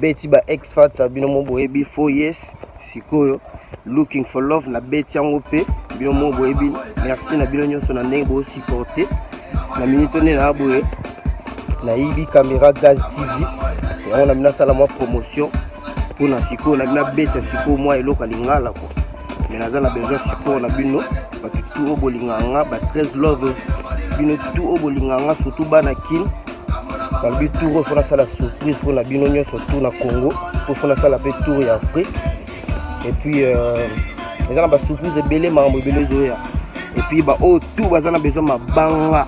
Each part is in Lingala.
beti ba ex fata bino mo boyebi fo yes sikoyo looking for love na beti yango mpe bino mo boyebi merci na bino nyonso na ndenge bosupporte na minito nde na boye nayibi caméra gaz tv yango na bino asala mwa promotion mpona sikoyo na bino abeta sikoyo mwa eloko ya lingala kua me naza na besoin support na bino bato tu oyo bolingaka nga ba 13 love bino tu oyo bolingaka nga surtout bana kin balobi tour oyo fo nasala surprise mpo na bino nyonso tour na congo mpo fo nasala mpe tour ya afrique epuis euh, eza na basurprise ebele makambo ebele ezoya epuis baoyo oh, tu baza na besoin mabanga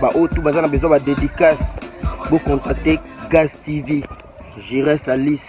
baoyo oh, tu baza na besoin badédicace bocontacte gas tv gires alice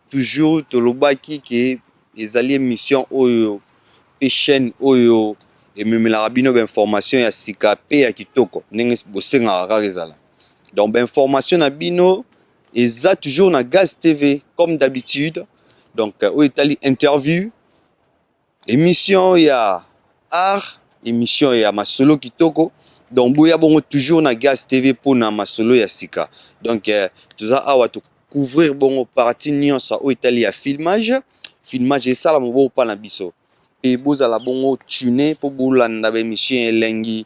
Toujours tolobaki que ezali emission oyo pe chaine oyo ememelaka bino ba informations ya sika pe ya kitoko ndenge bosengaka kaka ezala donc ba informations na bino eza toujours na gaz TV comme d'habitude donc oyo etali interview Emission ya art emission ya masolo kitoko donc boya bongo toujours na Gaz TV pona masolo ya sika donc toza awa to couvrir bongo partie nionso oyo etali ya filmage filmage esalama bongo pa na biso pe bozala bongo tunes po bolanda ba emission ya elengi